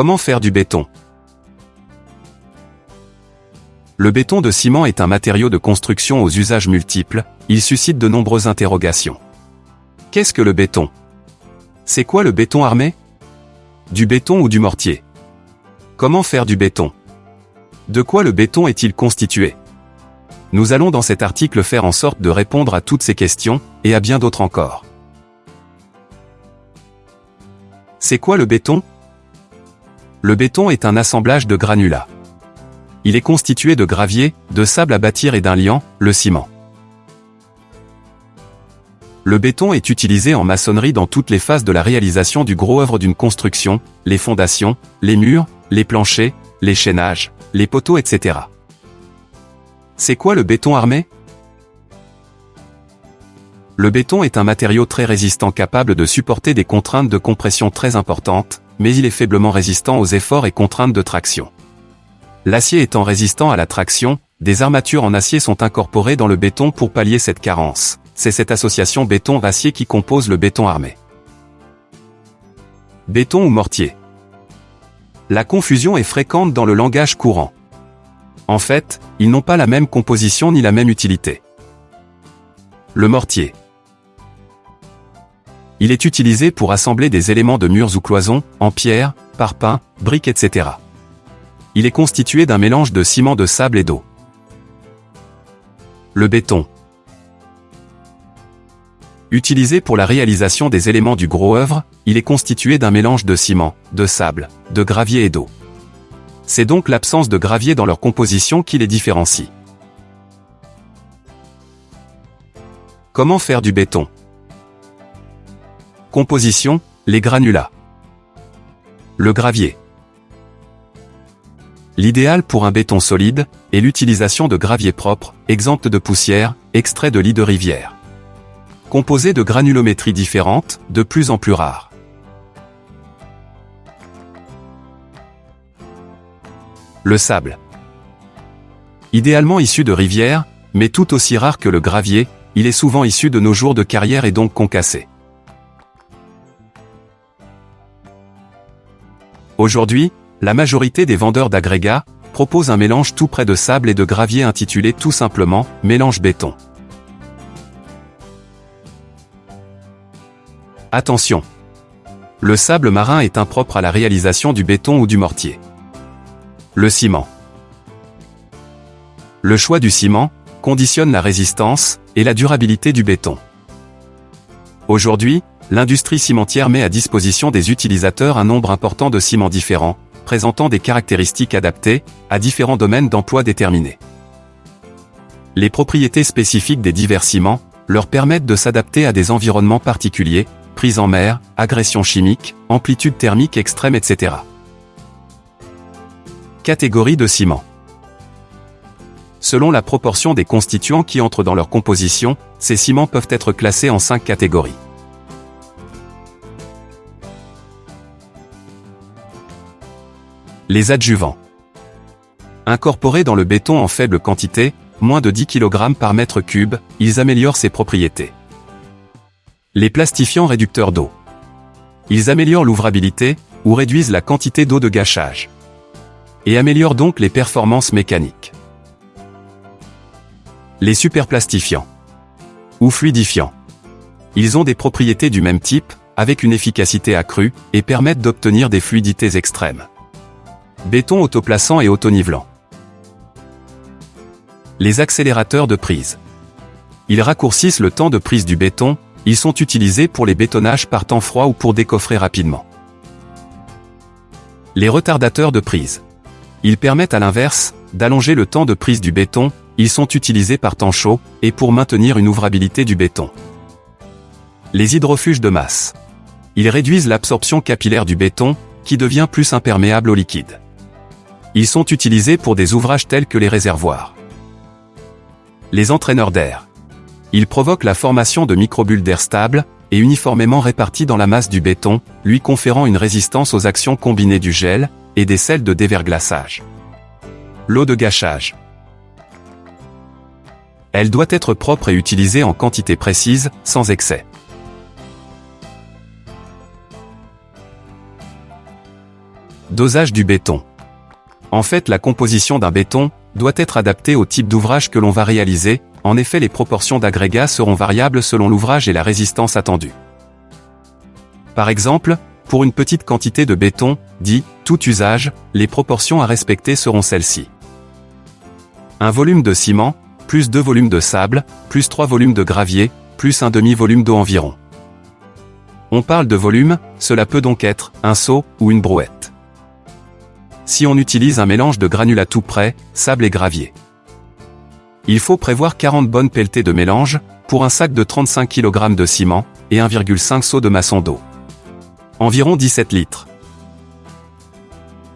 Comment faire du béton? Le béton de ciment est un matériau de construction aux usages multiples, il suscite de nombreuses interrogations. Qu'est-ce que le béton? C'est quoi le béton armé? Du béton ou du mortier? Comment faire du béton? De quoi le béton est-il constitué? Nous allons dans cet article faire en sorte de répondre à toutes ces questions, et à bien d'autres encore. C'est quoi le béton? Le béton est un assemblage de granulats. Il est constitué de gravier, de sable à bâtir et d'un liant, le ciment. Le béton est utilisé en maçonnerie dans toutes les phases de la réalisation du gros œuvre d'une construction, les fondations, les murs, les planchers, les chaînages, les poteaux, etc. C'est quoi le béton armé? Le béton est un matériau très résistant capable de supporter des contraintes de compression très importantes, mais il est faiblement résistant aux efforts et contraintes de traction. L'acier étant résistant à la traction, des armatures en acier sont incorporées dans le béton pour pallier cette carence. C'est cette association béton-acier qui compose le béton armé. Béton ou mortier La confusion est fréquente dans le langage courant. En fait, ils n'ont pas la même composition ni la même utilité. Le mortier. Il est utilisé pour assembler des éléments de murs ou cloisons, en pierre, parpaing, briques, etc. Il est constitué d'un mélange de ciment de sable et d'eau. Le béton. Utilisé pour la réalisation des éléments du gros œuvre, il est constitué d'un mélange de ciment, de sable, de gravier et d'eau. C'est donc l'absence de gravier dans leur composition qui les différencie. Comment faire du béton? Composition, les granulats. Le gravier. L'idéal pour un béton solide est l'utilisation de gravier propre, exempt de poussière, extrait de lits de rivière. Composé de granulométries différentes, de plus en plus rares. Le sable. Idéalement issu de rivières, mais tout aussi rare que le gravier, il est souvent issu de nos jours de carrière et donc concassé. Aujourd'hui, la majorité des vendeurs d'agrégats proposent un mélange tout près de sable et de gravier intitulé tout simplement mélange béton. Attention Le sable marin est impropre à la réalisation du béton ou du mortier. Le ciment Le choix du ciment conditionne la résistance et la durabilité du béton. Aujourd'hui, l'industrie cimentière met à disposition des utilisateurs un nombre important de ciments différents, présentant des caractéristiques adaptées à différents domaines d'emploi déterminés. Les propriétés spécifiques des divers ciments leur permettent de s'adapter à des environnements particuliers, prise en mer, agression chimique, amplitude thermique extrême, etc. Catégorie de ciment. Selon la proportion des constituants qui entrent dans leur composition, ces ciments peuvent être classés en cinq catégories. Les adjuvants. Incorporés dans le béton en faible quantité, moins de 10 kg par mètre cube, ils améliorent ses propriétés. Les plastifiants réducteurs d'eau. Ils améliorent l'ouvrabilité, ou réduisent la quantité d'eau de gâchage. Et améliorent donc les performances mécaniques. Les superplastifiants. Ou fluidifiants. Ils ont des propriétés du même type, avec une efficacité accrue, et permettent d'obtenir des fluidités extrêmes. Béton autoplaçant et autonivelant. Les accélérateurs de prise. Ils raccourcissent le temps de prise du béton, ils sont utilisés pour les bétonnages par temps froid ou pour décoffrer rapidement. Les retardateurs de prise. Ils permettent à l'inverse, d'allonger le temps de prise du béton, ils sont utilisés par temps chaud, et pour maintenir une ouvrabilité du béton. Les hydrofuges de masse. Ils réduisent l'absorption capillaire du béton, qui devient plus imperméable au liquide. Ils sont utilisés pour des ouvrages tels que les réservoirs. Les entraîneurs d'air. Ils provoquent la formation de microbules d'air stables et uniformément répartis dans la masse du béton, lui conférant une résistance aux actions combinées du gel et des sels de déverglaçage. L'eau de gâchage. Elle doit être propre et utilisée en quantité précise, sans excès. Dosage du béton. En fait, la composition d'un béton doit être adaptée au type d'ouvrage que l'on va réaliser, en effet les proportions d'agrégats seront variables selon l'ouvrage et la résistance attendue. Par exemple, pour une petite quantité de béton, dit « tout usage », les proportions à respecter seront celles-ci. Un volume de ciment, plus deux volumes de sable, plus trois volumes de gravier, plus un demi-volume d'eau environ. On parle de volume, cela peut donc être un seau ou une brouette. Si on utilise un mélange de granulats tout près, sable et gravier. Il faut prévoir 40 bonnes pelletées de mélange, pour un sac de 35 kg de ciment, et 1,5 seau de maçon d'eau. Environ 17 litres.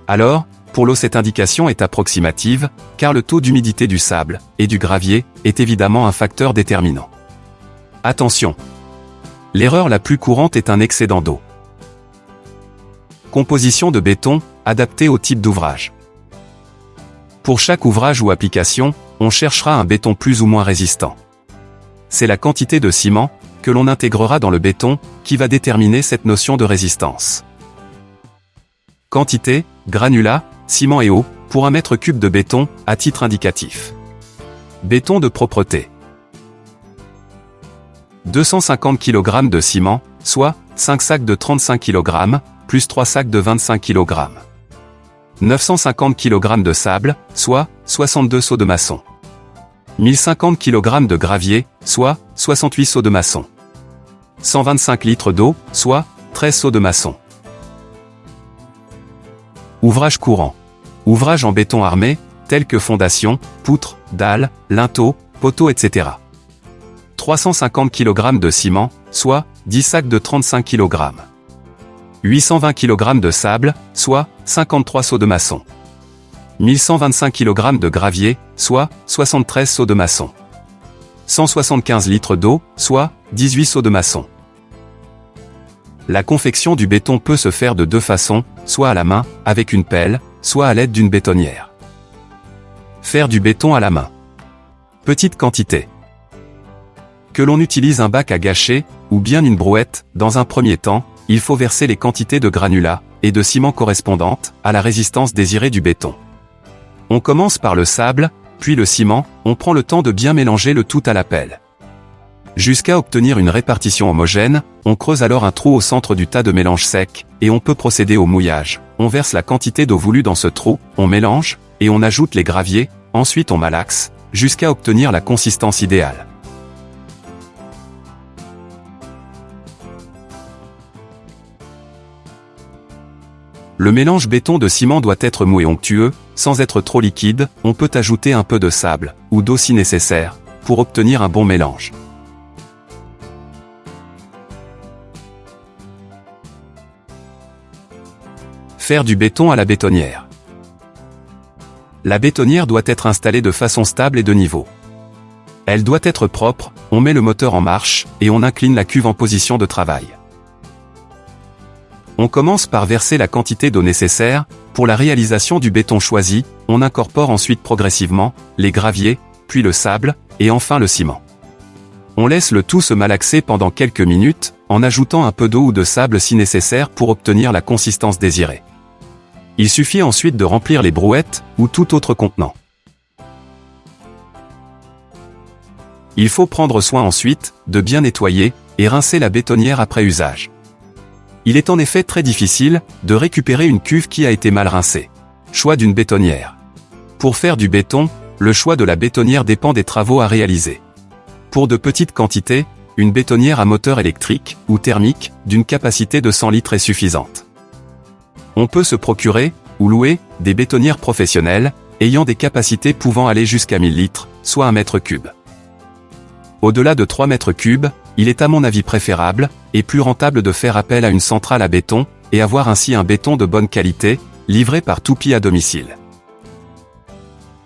Alors, pour l'eau cette indication est approximative, car le taux d'humidité du sable, et du gravier, est évidemment un facteur déterminant. Attention L'erreur la plus courante est un excédent d'eau. Composition de béton, adaptée au type d'ouvrage. Pour chaque ouvrage ou application, on cherchera un béton plus ou moins résistant. C'est la quantité de ciment, que l'on intégrera dans le béton, qui va déterminer cette notion de résistance. Quantité, granulat, ciment et eau, pour un mètre cube de béton, à titre indicatif. Béton de propreté. 250 kg de ciment, soit 5 sacs de 35 kg, plus 3 sacs de 25 kg. 950 kg de sable, soit 62 seaux de maçon. 1050 kg de gravier, soit 68 seaux de maçon. 125 litres d'eau, soit 13 seaux de maçon. Ouvrage courant. Ouvrage en béton armé, tels que fondation, poutres, dalles, linteaux, poteaux, etc. 350 kg de ciment, soit 10 sacs de 35 kg. 820 kg de sable, soit 53 seaux de maçon. 1125 kg de gravier, soit 73 seaux de maçon. 175 litres d'eau, soit 18 seaux de maçon. La confection du béton peut se faire de deux façons, soit à la main, avec une pelle, soit à l'aide d'une bétonnière. Faire du béton à la main. Petite quantité que l'on utilise un bac à gâcher, ou bien une brouette, dans un premier temps, il faut verser les quantités de granulats, et de ciment correspondantes, à la résistance désirée du béton. On commence par le sable, puis le ciment, on prend le temps de bien mélanger le tout à la pelle. Jusqu'à obtenir une répartition homogène, on creuse alors un trou au centre du tas de mélange sec, et on peut procéder au mouillage. On verse la quantité d'eau voulue dans ce trou, on mélange, et on ajoute les graviers, ensuite on malaxe, jusqu'à obtenir la consistance idéale. Le mélange béton de ciment doit être mou et onctueux, sans être trop liquide, on peut ajouter un peu de sable, ou d'eau si nécessaire, pour obtenir un bon mélange. Faire du béton à la bétonnière. La bétonnière doit être installée de façon stable et de niveau. Elle doit être propre, on met le moteur en marche, et on incline la cuve en position de travail. On commence par verser la quantité d'eau nécessaire, pour la réalisation du béton choisi, on incorpore ensuite progressivement, les graviers, puis le sable, et enfin le ciment. On laisse le tout se malaxer pendant quelques minutes, en ajoutant un peu d'eau ou de sable si nécessaire pour obtenir la consistance désirée. Il suffit ensuite de remplir les brouettes, ou tout autre contenant. Il faut prendre soin ensuite, de bien nettoyer, et rincer la bétonnière après usage. Il est en effet très difficile de récupérer une cuve qui a été mal rincée. Choix d'une bétonnière. Pour faire du béton, le choix de la bétonnière dépend des travaux à réaliser. Pour de petites quantités, une bétonnière à moteur électrique ou thermique d'une capacité de 100 litres est suffisante. On peut se procurer, ou louer, des bétonnières professionnelles, ayant des capacités pouvant aller jusqu'à 1000 litres, soit 1 mètre cube. Au-delà de 3 mètres cubes, il est à mon avis préférable, et plus rentable de faire appel à une centrale à béton, et avoir ainsi un béton de bonne qualité, livré par Toupie à domicile.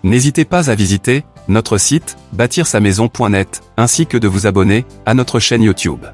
N'hésitez pas à visiter notre site bâtir sa maison.net ainsi que de vous abonner à notre chaîne YouTube.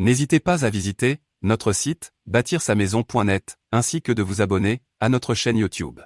N'hésitez pas à visiter notre site bâtir sa maison.net ainsi que de vous abonner à notre chaîne YouTube.